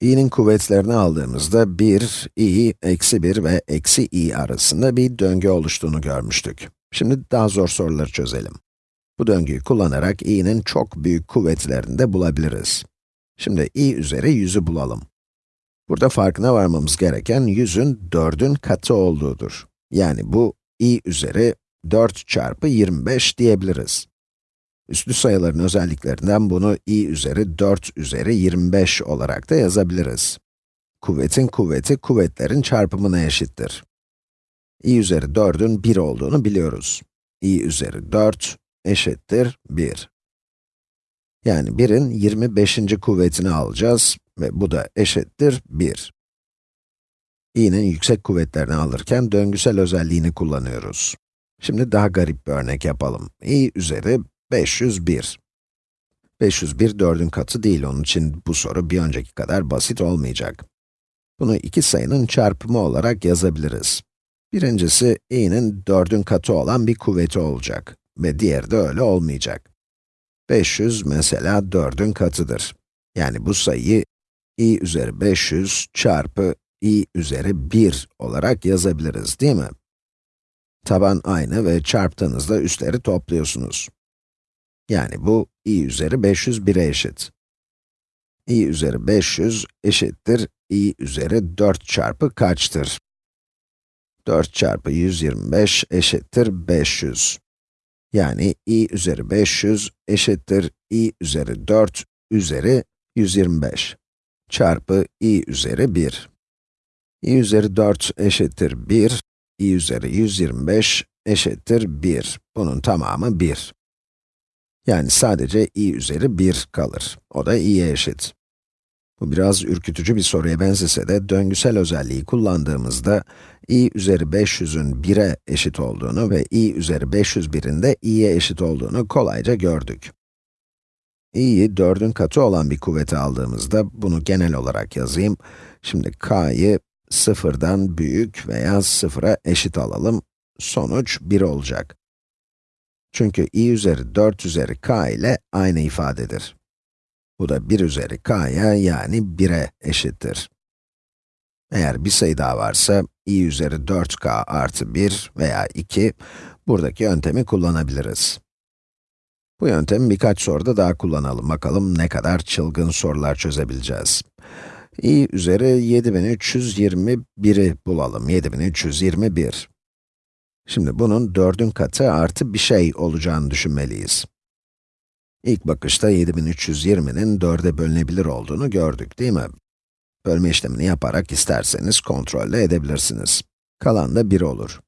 i'nin kuvvetlerini aldığımızda 1, i, eksi 1 ve eksi i arasında bir döngü oluştuğunu görmüştük. Şimdi daha zor soruları çözelim. Bu döngüyü kullanarak i'nin çok büyük kuvvetlerini de bulabiliriz. Şimdi i üzeri 100'ü bulalım. Burada farkına varmamız gereken 100'ün 4'ün katı olduğudur. Yani bu i üzeri 4 çarpı 25 diyebiliriz. Üslü sayıların özelliklerinden bunu i üzeri 4 üzeri 25 olarak da yazabiliriz. Kuvvetin kuvveti, kuvvetlerin çarpımına eşittir. i üzeri 4'ün 1 olduğunu biliyoruz. i üzeri 4 eşittir 1. Yani 1'in 25. kuvvetini alacağız ve bu da eşittir 1. i'nin yüksek kuvvetlerini alırken döngüsel özelliğini kullanıyoruz. Şimdi daha garip bir örnek yapalım. i üzeri 501. 501 4'ün katı değil, onun için bu soru bir önceki kadar basit olmayacak. Bunu iki sayının çarpımı olarak yazabiliriz. Birincisi, i'nin 4'ün katı olan bir kuvveti olacak ve diğeri de öyle olmayacak. 500 mesela 4'ün katıdır. Yani bu sayıyı i üzeri 500 çarpı i üzeri 1 olarak yazabiliriz, değil mi? Taban aynı ve çarptığınızda üstleri topluyorsunuz. Yani bu i üzeri 501'e eşit. i üzeri 500 eşittir i üzeri 4 çarpı kaçtır? 4 çarpı 125 eşittir 500. Yani i üzeri 500 eşittir i üzeri 4 üzeri 125 çarpı i üzeri 1. i üzeri 4 eşittir 1, i üzeri 125 eşittir 1. Bunun tamamı 1. Yani sadece i üzeri 1 kalır. O da i'ye eşit. Bu biraz ürkütücü bir soruya benzese de döngüsel özelliği kullandığımızda i üzeri 500'ün 1'e eşit olduğunu ve i üzeri 501'in de i'ye eşit olduğunu kolayca gördük. i'yi 4'ün katı olan bir kuvveti aldığımızda bunu genel olarak yazayım. Şimdi k'yı sıfırdan büyük veya sıfıra eşit alalım. Sonuç 1 olacak. Çünkü i üzeri 4 üzeri k ile aynı ifadedir. Bu da 1 üzeri k'ya yani 1'e eşittir. Eğer bir sayı daha varsa, i üzeri 4k artı 1 veya 2, buradaki yöntemi kullanabiliriz. Bu yöntemi birkaç soruda daha kullanalım. Bakalım ne kadar çılgın sorular çözebileceğiz. i üzeri 7321'i bulalım. 7321. Şimdi bunun 4'ün katı artı bir şey olacağını düşünmeliyiz. İlk bakışta 7320'nin 4'e bölünebilir olduğunu gördük, değil mi? Bölme işlemini yaparak isterseniz kontrolle edebilirsiniz. Kalan da 1 olur.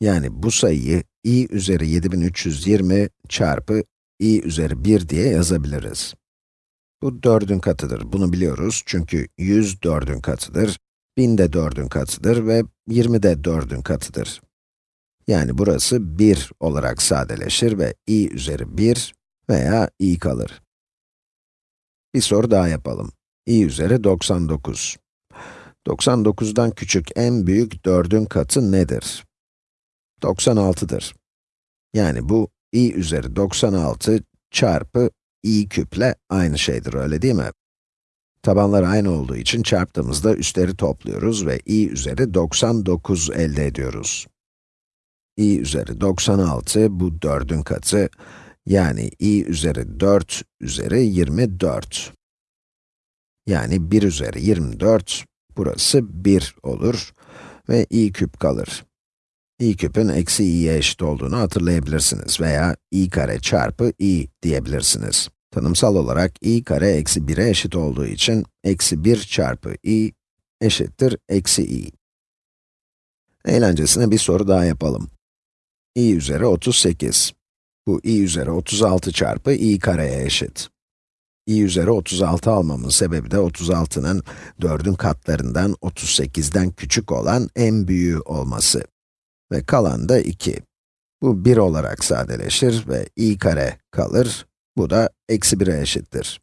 Yani bu sayıyı i üzeri 7320 çarpı i üzeri 1 diye yazabiliriz. Bu 4'ün katıdır, bunu biliyoruz çünkü 100 4'ün katıdır, 1000 de 4'ün katıdır ve 20 de 4'ün katıdır. Yani burası 1 olarak sadeleşir ve i üzeri 1 veya i kalır. Bir soru daha yapalım. i üzeri 99. 99'dan küçük en büyük 4'ün katı nedir? 96'dır. Yani bu i üzeri 96 çarpı i küple aynı şeydir, öyle değil mi? Tabanlar aynı olduğu için çarptığımızda üstleri topluyoruz ve i üzeri 99 elde ediyoruz. İ üzeri 96, bu 4'ün katı, yani i üzeri 4 üzeri 24. Yani 1 üzeri 24, burası 1 olur ve i küp kalır. i küpün eksi i'ye eşit olduğunu hatırlayabilirsiniz veya i kare çarpı i diyebilirsiniz. Tanımsal olarak i kare eksi 1'e eşit olduğu için eksi 1 çarpı i eşittir eksi i. Eğlencesine bir soru daha yapalım. İ üzeri 38. Bu i üzeri 36 çarpı i kareye eşit. i üzeri 36 almamın sebebi de 36'nın 4'ün katlarından 38'den küçük olan en büyüğü olması. Ve kalan da 2. Bu 1 olarak sadeleşir ve i kare kalır. Bu da eksi 1'e eşittir.